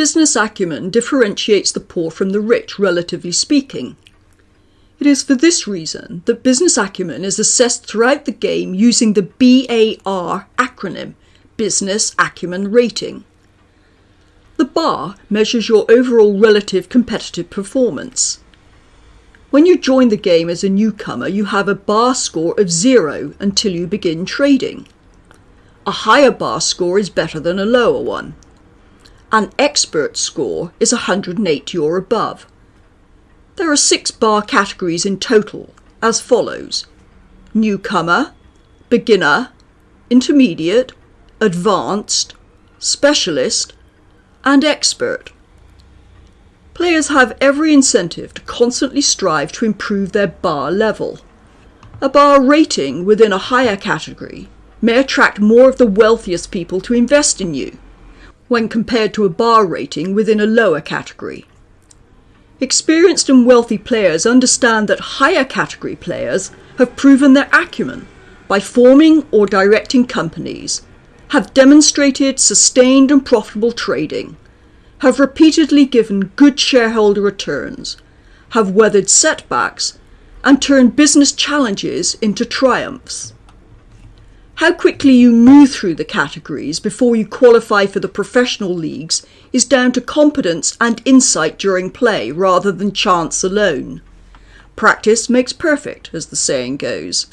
business acumen differentiates the poor from the rich, relatively speaking. It is for this reason that business acumen is assessed throughout the game using the BAR acronym, Business Acumen Rating. The bar measures your overall relative competitive performance. When you join the game as a newcomer, you have a bar score of zero until you begin trading. A higher bar score is better than a lower one. An expert score is 180 or above. There are six bar categories in total, as follows newcomer, beginner, intermediate, advanced, specialist, and expert. Players have every incentive to constantly strive to improve their bar level. A bar rating within a higher category may attract more of the wealthiest people to invest in you when compared to a bar rating within a lower category. Experienced and wealthy players understand that higher category players have proven their acumen by forming or directing companies have demonstrated sustained and profitable trading, have repeatedly given good shareholder returns, have weathered setbacks, and turned business challenges into triumphs. How quickly you move through the categories before you qualify for the professional leagues is down to competence and insight during play rather than chance alone. Practice makes perfect, as the saying goes.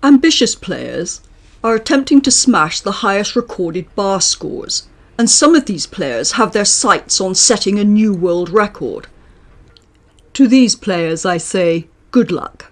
Ambitious players are attempting to smash the highest recorded bar scores, and some of these players have their sights on setting a new world record. To these players I say, good luck.